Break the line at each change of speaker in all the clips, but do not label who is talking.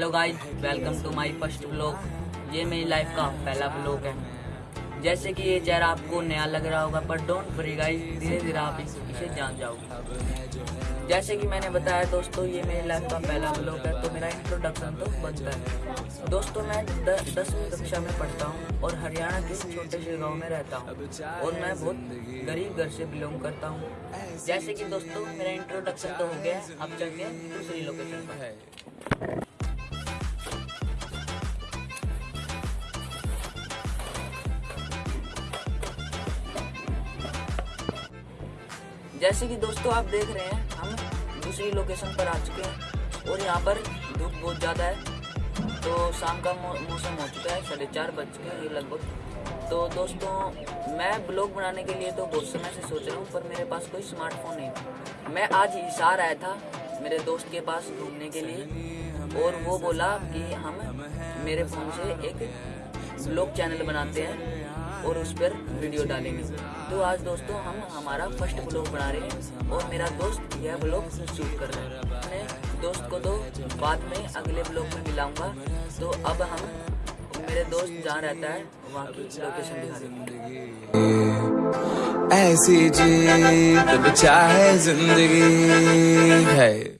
Hello guys welcome to my first blog ये मेरी life का पहला ब्लॉग है। जैसे कि ये चेहरा आपको नया लग रहा होगा पर डोंट वरी गाइस धीरे धीरे आप इस- जान जाओगे। जैसे कि मैंने बताया दोस्तों, ये मेरी लाइफ का पहला ब्लॉग है तो मेरा इंट्रोडक्शन तो बनता है। दोस्तों, मैं दसवीं कक्षा में पढ़ता हूँ और हरियाणा के छोटे से गाँव में रहता हूँ। और मैं बहुत गरीब घर से बिलोंग करता हूँ। जैसे कि दोस्तों, मेरा इंट्रोडक्शन तो हो गया, अब चलते हैं दूसरी लोकेशन पर। जैसे कि दोस्तों आप देख रहे हैं, हम दूसरी लोकेशन पर आ चुके हैं और यहाँ पर धूप बहुत ज़्यादा है। तो शाम का मौसम हो चुका है, साढ़े चार बज ये लगभग। तो दोस्तों, मैं ब्लॉग बनाने के लिए तो बहुत समय से सोच रहा हूँ, पर मेरे पास कोई स्मार्टफ़ोन नहीं मैं आज हिसार आया था मेरे दोस्त के पास घूमने के लिए और वो बोला कि हम मेरे फ़ोन से एक ब्लॉग चैनल बनाते हैं। और उस पर वीडियो डालेंगे। तो आज दोस्तों हम हमारा फ़र्स्ट ब्लॉग बना रहे हैं और मेरा दोस्त यह ब्लॉग शूट कर रहा है। मैं दोस्त को तो बाद में अगले ब्लॉग में मिलाऊँगा। तो अब हम मेरे दोस्त जहाँ रहता है, वहाँ की लोकेशन दिखा
ऐसी जीत चाहे ज़िंदगी। है।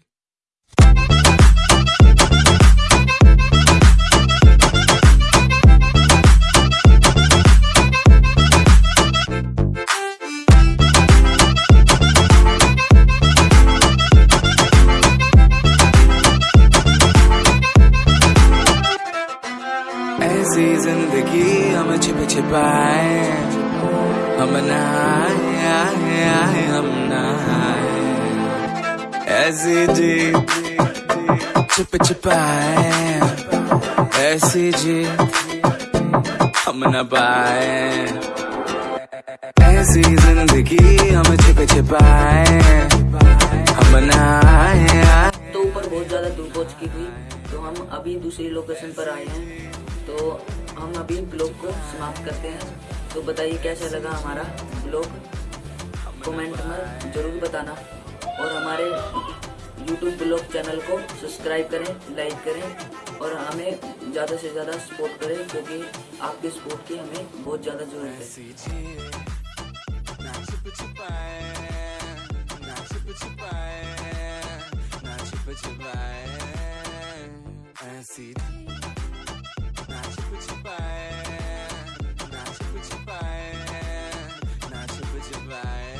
ऐसी ज़िंदगी हम छिप छिपाए हम नहाए हम नहाए। ऐसी जी छिप छिपाए ऐसी जी हम न पाए। ऐसी ज़िंदगी हम छिप छिपाए हम नहाए
तो ऊपर बहुत ज़्यादा धूप हो चुकी थी तो हम अभी दूसरी लोकेशन पर आए हैं। हम अभी ब्लॉग को समाप्त करते हैं। तो बताइए कैसा लगा हमारा ब्लॉग? कमेंट में ज़रूर बताना। और हमारे यूट्यूब ब्लॉग चैनल को सब्सक्राइब करें, लाइक करें, और हमें ज़्यादा से ज़्यादा सपोर्ट करें, क्योंकि आपके सपोर्ट की हमें बहुत ज़्यादा ज़रूरत है।
ऐसी goodbye.